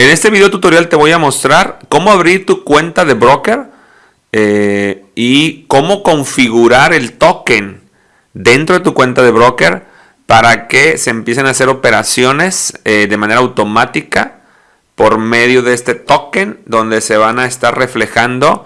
En este video tutorial te voy a mostrar cómo abrir tu cuenta de broker eh, y cómo configurar el token dentro de tu cuenta de broker para que se empiecen a hacer operaciones eh, de manera automática por medio de este token donde se van a estar reflejando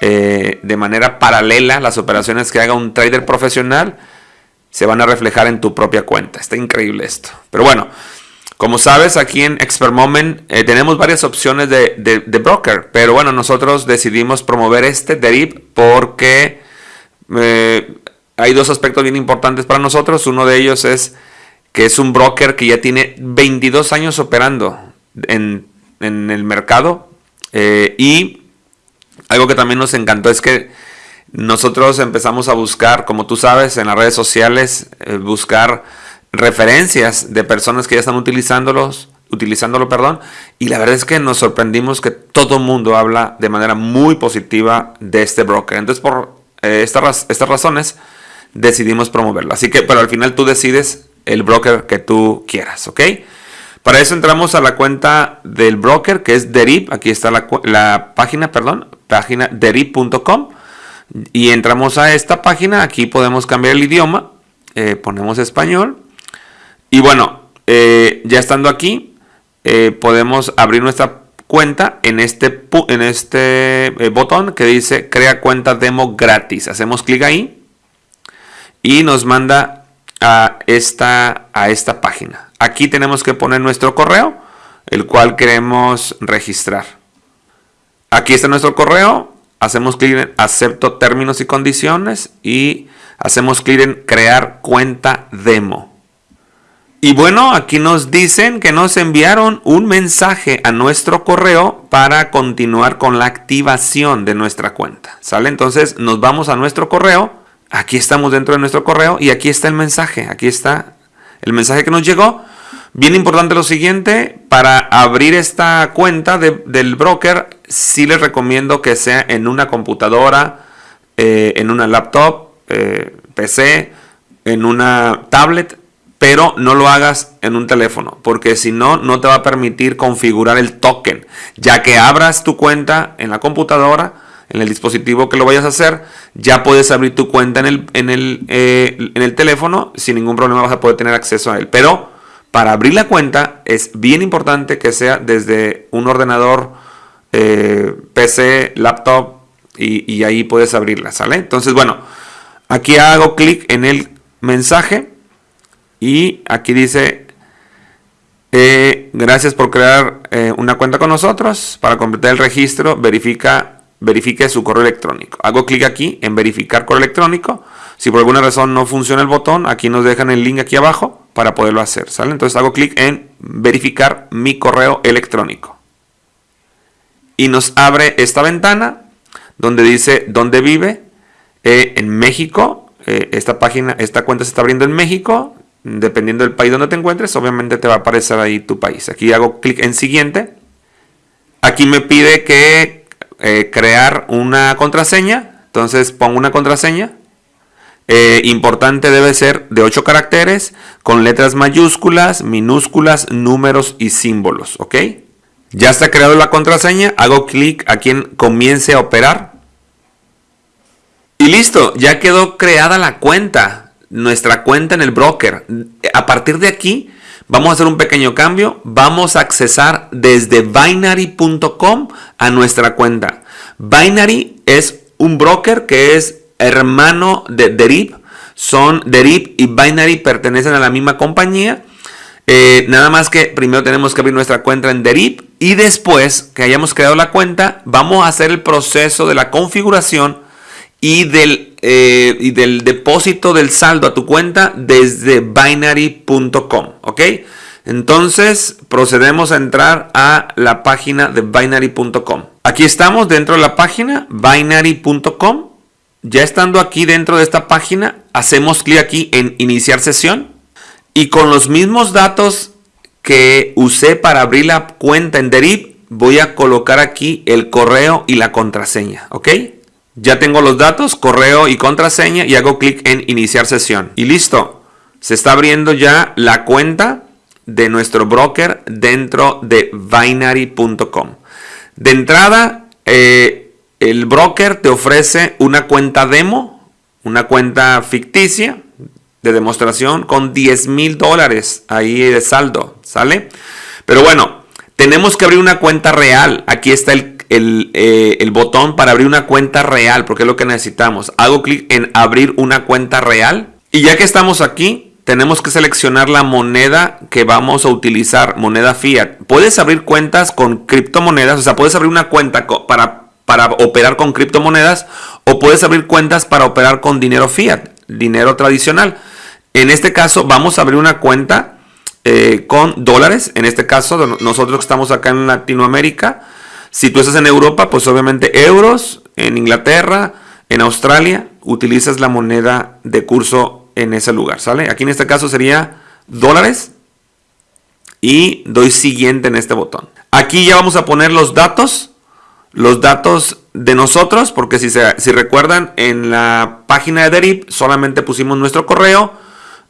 eh, de manera paralela las operaciones que haga un trader profesional se van a reflejar en tu propia cuenta. Está increíble esto. Pero bueno, como sabes, aquí en Expert Moment eh, tenemos varias opciones de, broker, pero bueno, nosotros decidimos promover este Derib porque eh, hay dos aspectos bien importantes para nosotros. Uno de ellos es que es un broker que ya tiene 22 años operando en, el mercado eh, y algo que también nos encantó es que nosotros empezamos a buscar, como tú sabes, en las redes sociales, buscar referencias de personas que ya están utilizándolos, utilizándolo, perdón, y la verdad es que nos sorprendimos que todo el mundo habla de manera muy positiva de este broker. Entonces, por eh, estas, estas razones, decidimos promoverlo. Así que, pero al final tú decides el broker que tú quieras, ¿ok? Para eso entramos a la cuenta del broker que es Derib. Aquí está la, la página, perdón, página derib.com. Y entramos a esta página. Aquí podemos cambiar el idioma. Eh, ponemos español. Y bueno, eh, ya estando aquí, eh, podemos abrir nuestra cuenta en este, en este eh, botón que dice crea cuenta demo gratis. Hacemos clic ahí y nos manda a esta, a esta página. Aquí tenemos que poner nuestro correo, el cual queremos registrar. Aquí está nuestro correo. Hacemos clic en acepto términos y condiciones y hacemos clic en crear cuenta demo. Y bueno, aquí nos dicen que nos enviaron un mensaje a nuestro correo para continuar con la activación de nuestra cuenta. ¿Sale? Entonces nos vamos a nuestro correo. Aquí estamos dentro de nuestro correo y aquí está el mensaje. Aquí está el mensaje que nos llegó. Bien importante lo siguiente, para abrir esta cuenta del broker, sí les recomiendo que sea en una computadora, eh, en una laptop, eh, PC, en una tablet, pero no lo hagas en un teléfono, porque si no, no te va a permitir configurar el token, ya que abras tu cuenta en la computadora, en el dispositivo que lo vayas a hacer, ya puedes abrir tu cuenta en el, en el, eh, en el teléfono, sin ningún problema vas a poder tener acceso a él. Pero para abrir la cuenta es bien importante que sea desde un ordenador, eh, PC, laptop, y, y ahí puedes abrirla, ¿sale? Entonces, bueno, aquí hago clic en el mensaje y aquí dice, eh, gracias por crear eh, una cuenta con nosotros. Para completar el registro, verifica, verifique su correo electrónico. Hago clic aquí en verificar correo electrónico. Si por alguna razón no funciona el botón, aquí nos dejan el link aquí abajo para poderlo hacer. ¿sale? Entonces hago clic en verificar mi correo electrónico. Y nos abre esta ventana donde dice dónde vive. Eh, en México. esta página, esta cuenta se está abriendo en México dependiendo del país donde te encuentres, obviamente te va a aparecer ahí tu país. Aquí hago clic en siguiente. Aquí me pide que eh, crear una contraseña. Entonces pongo una contraseña. Eh, importante debe ser de 8 caracteres con letras mayúsculas, minúsculas, números y símbolos. ¿Ok? Ya está creado la contraseña. Hago clic aquí en comience a operar. Y listo, ya quedó creada la cuenta nuestra cuenta en el broker. A partir de aquí, vamos a hacer un pequeño cambio. Vamos a accesar desde binary.com a nuestra cuenta. Binary es un broker que es hermano de Derib. Son Derib y Binary pertenecen a la misma compañía. Eh, nada más que primero tenemos que abrir nuestra cuenta en Derib y después que hayamos creado la cuenta, vamos a hacer el proceso de la configuración y del, eh, y del depósito del saldo a tu cuenta desde binary.com. ¿Ok? Entonces procedemos a entrar a la página de binary.com. Aquí estamos dentro de la página binary.com. Ya estando aquí dentro de esta página, hacemos clic aquí en iniciar sesión. Y con los mismos datos que usé para abrir la cuenta en Derib, voy a colocar aquí el correo y la contraseña. ¿Ok? Ya tengo los datos, correo y contraseña y hago clic en iniciar sesión. Y listo. Se está abriendo ya la cuenta de nuestro broker dentro de binary.com. De entrada, eh, el broker te ofrece una cuenta demo, una cuenta ficticia de demostración con 10 mil dólares ahí de saldo, ¿sale? Pero bueno, tenemos que abrir una cuenta real. Aquí está el, eh, el, botón para abrir una cuenta real, porque es lo que necesitamos. Hago clic en abrir una cuenta real. Y ya que estamos aquí, tenemos que seleccionar la moneda que vamos a utilizar, moneda fiat. Puedes abrir cuentas con criptomonedas, o sea, puedes abrir una cuenta para, para operar con criptomonedas o puedes abrir cuentas para operar con dinero fiat, dinero tradicional. En este caso vamos a abrir una cuenta eh, con dólares. En este caso, nosotros que estamos acá en Latinoamérica. Si tú estás en Europa, pues obviamente euros. En Inglaterra, en Australia, utilizas la moneda de curso en ese lugar, ¿sale? Aquí en este caso sería dólares. Y doy siguiente en este botón. Aquí ya vamos a poner los datos. Los datos de nosotros, porque si, se, si recuerdan, en la página de Derip solamente pusimos nuestro correo,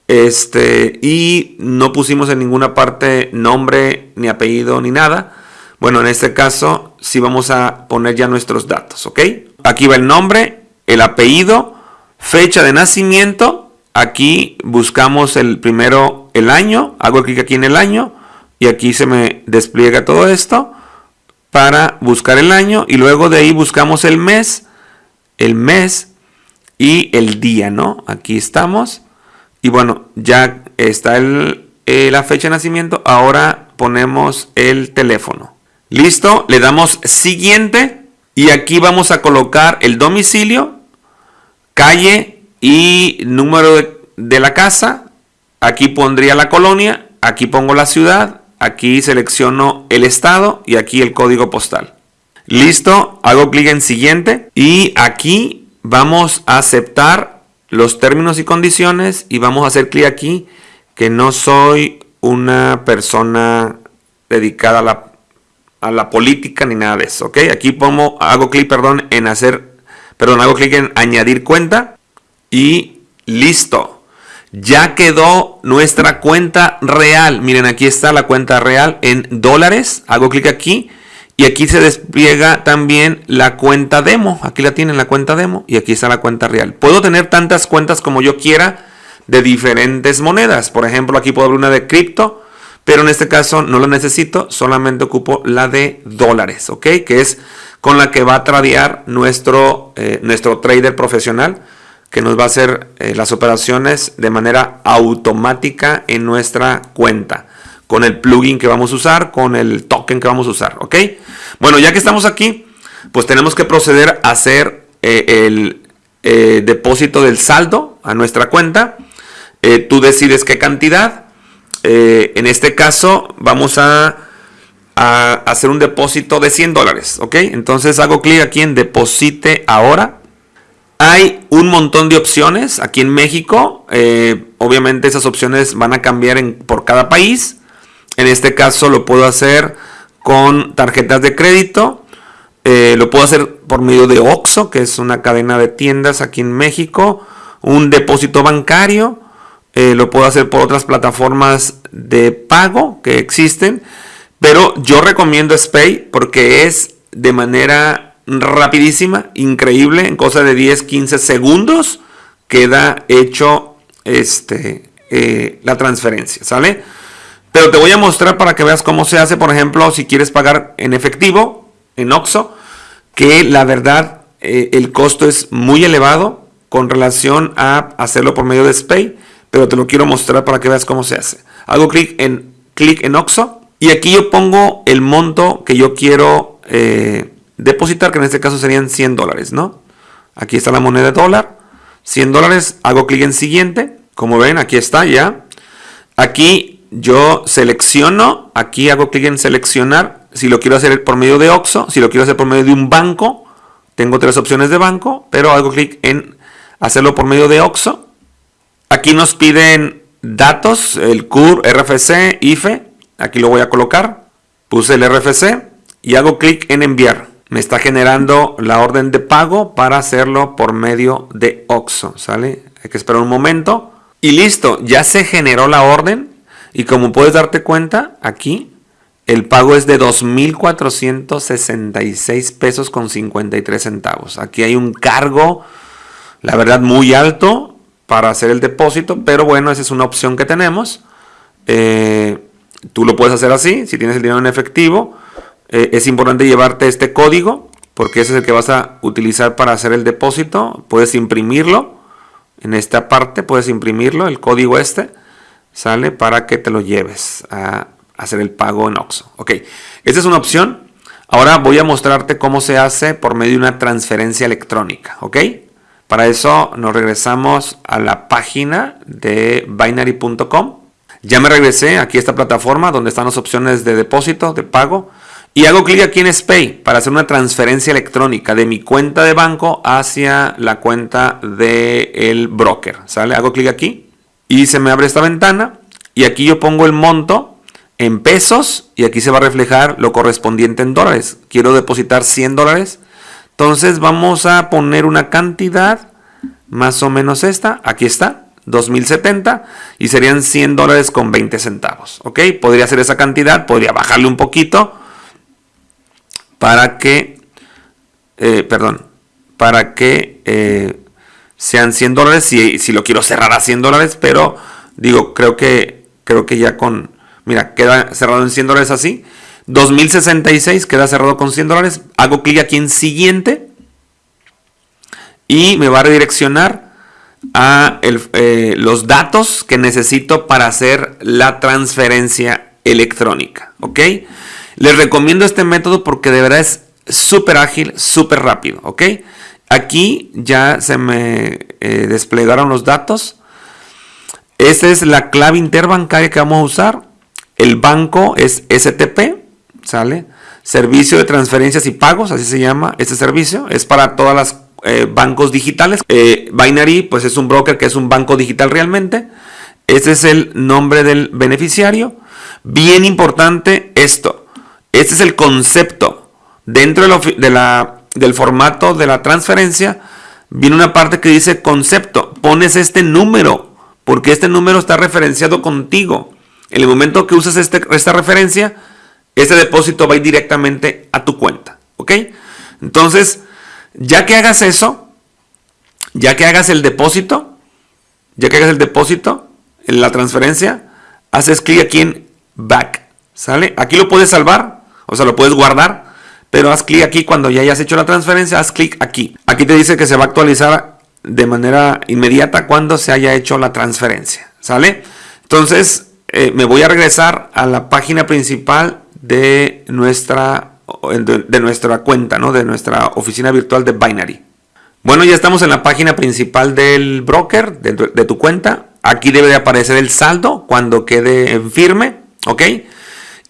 este, y no pusimos en ninguna parte nombre, ni apellido, ni nada. Bueno, en este caso sí vamos a poner ya nuestros datos, ¿ok? Aquí va el nombre, el apellido, fecha de nacimiento. Aquí buscamos el primero, el año. Hago clic aquí en el año y aquí se me despliega todo esto para buscar el año y luego de ahí buscamos el mes, el mes y el día, ¿no? Aquí estamos. Y bueno, ya está el, eh, la fecha de nacimiento. Ahora ponemos el teléfono. Listo, le damos siguiente. Y aquí vamos a colocar el domicilio, calle y número de, la casa. Aquí pondría la colonia. Aquí pongo la ciudad. Aquí selecciono el estado y aquí el código postal. Listo, hago clic en siguiente y aquí vamos a aceptar los términos y condiciones y vamos a hacer clic aquí que no soy una persona dedicada a la, a la política ni nada de eso, ¿ok? Aquí pongo, hago clic, perdón, en hacer, perdón, hago clic en añadir cuenta y listo. Ya quedó nuestra cuenta real. Miren, aquí está la cuenta real en dólares. Hago clic aquí y aquí se despliega también la cuenta demo. Aquí la tienen la cuenta demo y aquí está la cuenta real. Puedo tener tantas cuentas como yo quiera de diferentes monedas. Por ejemplo, aquí puedo abrir una de cripto, pero en este caso no la necesito, solamente ocupo la de dólares, ¿ok? Que es con la que va a tradear nuestro, eh, nuestro trader profesional, que nos va a hacer eh, las operaciones de manera automática en nuestra cuenta con el plugin que vamos a usar, con el token que vamos a usar, ¿ok? Bueno, ya que estamos aquí, pues tenemos que proceder a hacer eh, el depósito del saldo a nuestra cuenta. Tú decides qué cantidad. En este caso, vamos a, hacer un depósito de 100 dólares, ¿ok? Entonces hago clic aquí en deposite ahora. Hay un montón de opciones aquí en México. obviamente esas opciones van a cambiar por cada país. En este caso lo puedo hacer con tarjetas de crédito. Eh, lo puedo hacer por medio de OXO, que es una cadena de tiendas aquí en México. Un depósito bancario. Eh, lo puedo hacer por otras plataformas de pago que existen. Pero yo recomiendo SPAY porque es de manera rapidísima, increíble. En cosa de 10-15 segundos queda hecho este, eh, la transferencia. ¿Sale? Pero te voy a mostrar para que veas cómo se hace, por ejemplo, si quieres pagar en efectivo, en OXO, que la verdad eh, el costo es muy elevado con relación a hacerlo por medio de SPAY, pero te lo quiero mostrar para que veas cómo se hace. Hago clic en clic en OXO y aquí yo pongo el monto que yo quiero eh, depositar, que en este caso serían 100 dólares, ¿no? Aquí está la moneda de dólar, 100 dólares, hago clic en siguiente, como ven, aquí está ya. Aquí yo selecciono, aquí hago clic en seleccionar, si lo quiero hacer por medio de OXO, si lo quiero hacer por medio de un banco, tengo tres opciones de banco, pero hago clic en hacerlo por medio de OXO. Aquí nos piden datos, el CUR, RFC, IFE, aquí lo voy a colocar, puse el RFC y hago clic en enviar. Me está generando la orden de pago para hacerlo por medio de OXO, ¿sale? Hay que esperar un momento. Y listo, ya se generó la orden Y como puedes darte cuenta, aquí el pago es de 2.466 pesos con 53 centavos. Aquí hay un cargo, la verdad, muy alto para hacer el depósito, pero bueno, esa es una opción que tenemos. Eh, tú lo puedes hacer así, si tienes el dinero en efectivo. Eh, es importante llevarte este código, porque ese es el que vas a utilizar para hacer el depósito. Puedes imprimirlo en esta parte, puedes imprimirlo, el código este, sale para que te lo lleves a hacer el pago en OXO. Ok, esta es una opción. Ahora voy a mostrarte cómo se hace por medio de una transferencia electrónica. Ok, para eso nos regresamos a la página de binary.com. Ya me regresé aquí a esta plataforma donde están las opciones de depósito, de pago. Y hago clic aquí en SPAY para hacer una transferencia electrónica de mi cuenta de banco hacia la cuenta del broker. ¿Sale? Hago clic aquí y se me abre esta ventana. Y aquí yo pongo el monto en pesos y aquí se va a reflejar lo correspondiente en dólares. Quiero depositar 100 dólares. Entonces vamos a poner una cantidad más o menos esta. Aquí está. 2070 y serían 100 dólares con 20 centavos. ¿Ok? Podría ser esa cantidad. Podría bajarle un poquito para que, eh, perdón, para que eh, sean 100 dólares si, si lo quiero cerrar a 100 dólares. Pero digo, creo que, creo que ya con Mira, queda cerrado en 100 dólares así. 2066 queda cerrado con 100 dólares. Hago clic aquí en siguiente. Y me va a redireccionar a eh, los datos que necesito para hacer la transferencia electrónica. ¿Ok? Les recomiendo este método porque de verdad es súper ágil, súper rápido. ¿Ok? Aquí ya se me eh, desplegaron los datos. Esta es la clave interbancaria que vamos a usar. El banco es STP, ¿sale? Servicio de transferencias y pagos, así se llama este servicio. Es para todas las eh, bancos digitales. Eh, Binary, pues es un broker que es un banco digital realmente. Este es el nombre del beneficiario. Bien importante esto. Este es el concepto. Dentro de la, del formato de la transferencia, viene una parte que dice concepto. Pones este número, porque este número está referenciado contigo. En el momento que uses este, esta referencia, este depósito va directamente a tu cuenta. ¿Ok? Entonces, ya que hagas eso, ya que hagas el depósito, ya que hagas el depósito, en la transferencia, haces clic aquí en Back. ¿Sale? Aquí lo puedes salvar, o sea, lo puedes guardar, pero haz clic aquí cuando ya hayas hecho la transferencia, haz clic aquí. Aquí te dice que se va a actualizar de manera inmediata cuando se haya hecho la transferencia. ¿Sale? Entonces, eh, me voy a regresar a la página principal de nuestra, de, nuestra cuenta, ¿no? de nuestra oficina virtual de Binary. Bueno, ya estamos en la página principal del broker, de, de tu cuenta. Aquí debe de aparecer el saldo cuando quede en firme, ¿ok?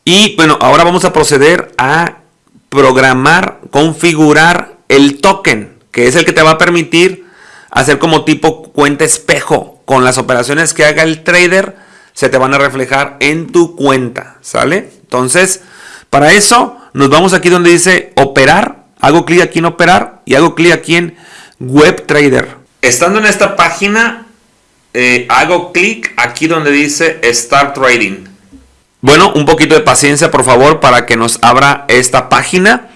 Y bueno, ahora vamos a proceder a programar, configurar el token, que es el que te va a permitir hacer como tipo cuenta espejo con las operaciones que haga el trader se te van a reflejar en tu cuenta, ¿sale? Entonces, para eso nos vamos aquí donde dice operar, hago clic aquí en operar y hago clic aquí en web trader. Estando en esta página, eh, hago clic aquí donde dice start trading. Bueno, un poquito de paciencia por favor para que nos abra esta página.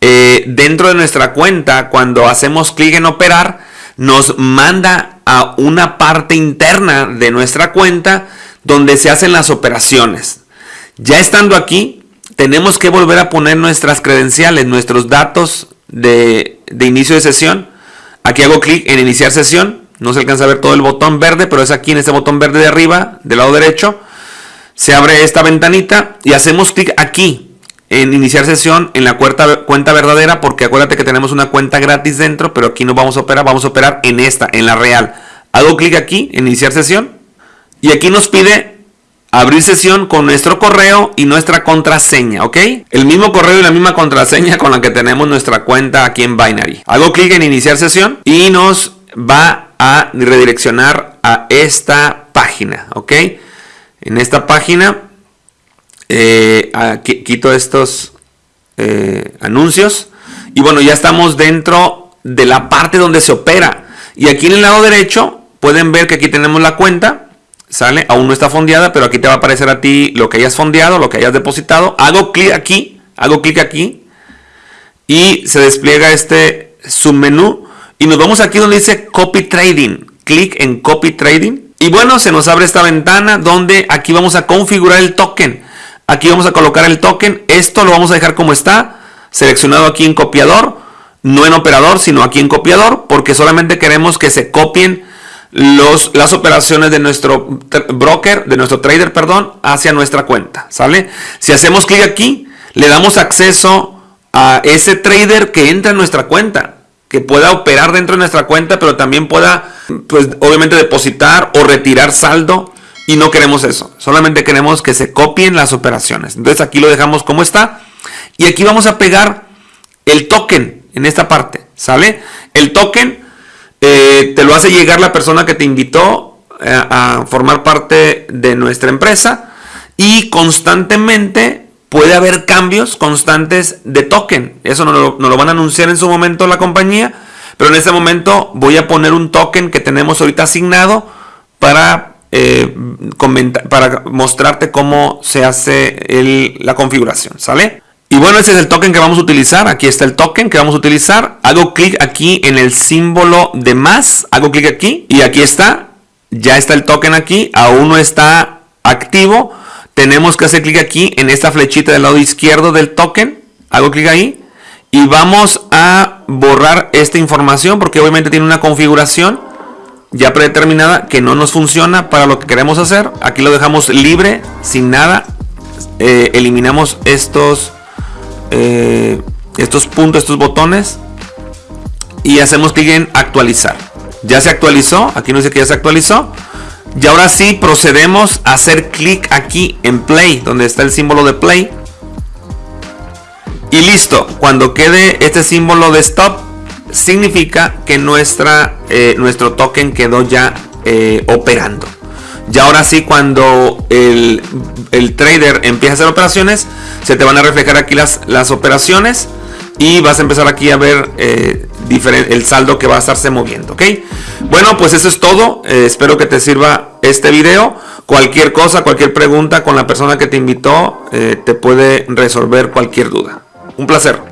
Eh, dentro de nuestra cuenta, cuando hacemos clic en operar, nos manda a una parte interna de nuestra cuenta donde se hacen las operaciones. Ya estando aquí, tenemos que volver a poner nuestras credenciales, nuestros datos de, inicio de sesión. Aquí hago clic en iniciar sesión. No se alcanza a ver todo el botón verde, pero es aquí en este botón verde de arriba, del lado derecho. Se abre esta ventanita y hacemos clic aquí en iniciar sesión en la cuenta, cuenta verdadera, porque acuérdate que tenemos una cuenta gratis dentro, pero aquí no vamos a operar, vamos a operar en esta, en la real. Hago clic aquí en iniciar sesión y aquí nos pide abrir sesión con nuestro correo y nuestra contraseña, ¿ok? El mismo correo y la misma contraseña con la que tenemos nuestra cuenta aquí en Binary. Hago clic en iniciar sesión y nos va a redireccionar a esta página, ¿ok? En esta página eh, quito estos eh, anuncios y bueno, ya estamos dentro de la parte donde se opera. Y aquí en el lado derecho pueden ver que aquí tenemos la cuenta ¿Sale? Aún no está fondeada, pero aquí te va a aparecer a ti lo que hayas fondeado, lo que hayas depositado. Hago clic aquí, hago clic aquí y se despliega este submenú y nos vamos aquí donde dice Copy Trading. Clic en Copy Trading y bueno, se nos abre esta ventana donde aquí vamos a configurar el token. Aquí vamos a colocar el token. Esto lo vamos a dejar como está, seleccionado aquí en copiador, no en operador, sino aquí en copiador, porque solamente queremos que se copien las operaciones de nuestro broker, de nuestro trader, perdón, hacia nuestra cuenta, ¿sale? Si hacemos clic aquí, le damos acceso a ese trader que entra en nuestra cuenta, que pueda operar dentro de nuestra cuenta, pero también pueda, pues obviamente depositar o retirar saldo. Y no queremos eso, solamente queremos que se copien las operaciones. Entonces aquí lo dejamos como está. Y aquí vamos a pegar el token en esta parte, ¿sale? El token eh, te lo hace llegar la persona que te invitó eh, a formar parte de nuestra empresa y constantemente puede haber cambios constantes de token. Eso no lo, lo, van a anunciar en su momento la compañía, pero en este momento voy a poner un token que tenemos ahorita asignado para, eh, para mostrarte cómo se hace la configuración, ¿sale? Y bueno, ese es el token que vamos a utilizar. Aquí está el token que vamos a utilizar. Hago clic aquí en el símbolo de más. Hago clic aquí y aquí está. Ya está el token aquí. Aún no está activo. Tenemos que hacer clic aquí en esta flechita del lado izquierdo del token. Hago clic ahí. Y vamos a borrar esta información porque obviamente tiene una configuración ya predeterminada que no nos funciona para lo que queremos hacer. Aquí lo dejamos libre, sin nada. Eh, eliminamos estos eh, estos puntos, estos botones y hacemos clic en actualizar. Ya se actualizó, aquí nos dice que ya se actualizó. Y ahora sí procedemos a hacer clic aquí en play, donde está el símbolo de play. Y listo, cuando quede este símbolo de stop, significa que nuestra, eh, nuestro token quedó ya eh, operando. Y ahora sí, cuando el, trader empieza a hacer operaciones, se te van a reflejar aquí las, las operaciones y vas a empezar aquí a ver eh, el saldo que va a estarse moviendo. Bueno, pues eso es todo. Eh, espero que te sirva este video. Cualquier cosa, cualquier pregunta con la persona que te invitó, eh, te puede resolver cualquier duda. Un placer.